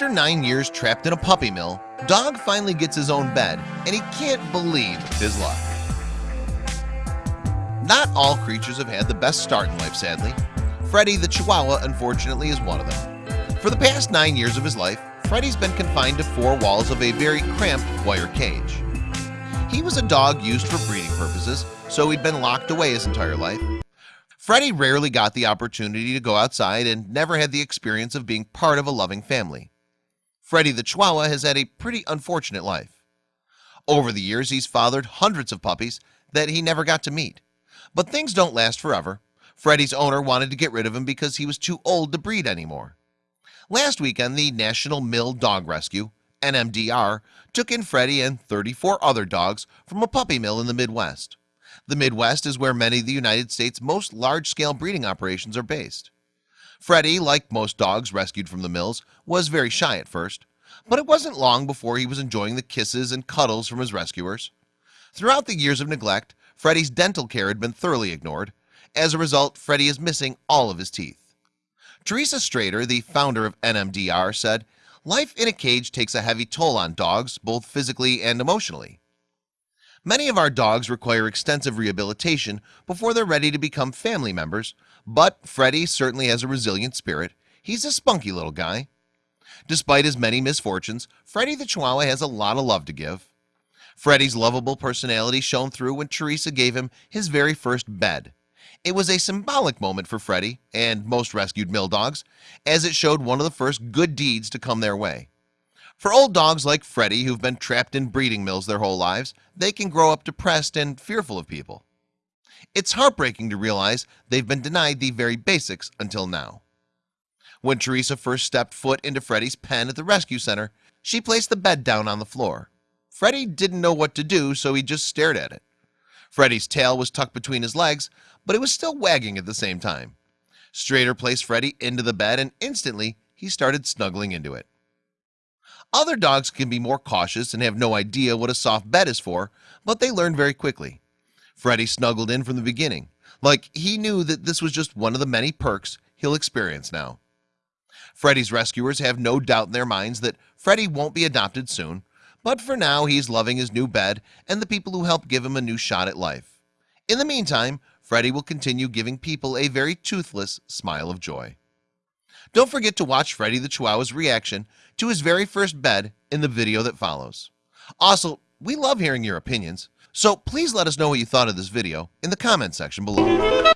After nine years trapped in a puppy mill Dog finally gets his own bed and he can't believe his luck. Not all creatures have had the best start in life sadly. Freddy the Chihuahua unfortunately is one of them. For the past nine years of his life Freddy's been confined to four walls of a very cramped wire cage. He was a dog used for breeding purposes So he'd been locked away his entire life. Freddy rarely got the opportunity to go outside and never had the experience of being part of a loving family Freddy the Chihuahua has had a pretty unfortunate life. Over the years He's fathered hundreds of puppies that he never got to meet. But things don't last forever. Freddy's owner wanted to get rid of him because he was too old to breed anymore. Last weekend the National Mill Dog Rescue NMDR took in Freddy and 34 other dogs from a puppy mill in the Midwest. The Midwest is where many of the United States most large-scale breeding operations are based Freddy like most dogs rescued from the mills was very shy at first But it wasn't long before he was enjoying the kisses and cuddles from his rescuers. Throughout the years of neglect Freddy's dental care had been thoroughly ignored. As a result Freddie is missing all of his teeth. Theresa Strader the founder of NMDR said life in a cage takes a heavy toll on dogs both physically and emotionally Many of our dogs require extensive rehabilitation before they're ready to become family members But Freddy certainly has a resilient spirit. He's a spunky little guy. Despite his many misfortunes Freddy the Chihuahua has a lot of love to give. Freddy's lovable personality shone through when Theresa gave him his very first bed. It was a symbolic moment for Freddy and most rescued mill dogs as it showed one of the first good deeds to come their way for old dogs like Freddy who've been trapped in breeding mills their whole lives They can grow up depressed and fearful of people. It's heartbreaking to realize they've been denied the very basics until now. When Theresa first stepped foot into Freddy's pen at the rescue center She placed the bed down on the floor. Freddy didn't know what to do so he just stared at it. Freddy's tail was tucked between his legs but it was still wagging at the same time. Strader placed Freddy into the bed and instantly he started snuggling into it other dogs can be more cautious and have no idea what a soft bed is for but they learn very quickly. Freddy snuggled in from the beginning. Like he knew that this was just one of the many perks he'll experience now. Freddy's rescuers have no doubt in their minds that Freddy won't be adopted soon but for now he's loving his new bed and the people who help give him a new shot at life. In the meantime Freddy will continue giving people a very toothless smile of joy don't forget to watch Freddy the Chihuahua's reaction to his very first bed in the video that follows. Also we love hearing your opinions so please let us know what you thought of this video in the comment section below